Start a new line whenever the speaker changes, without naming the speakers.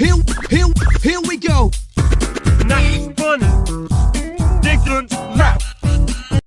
Here, here, here we go.
Not funny. Dick rap.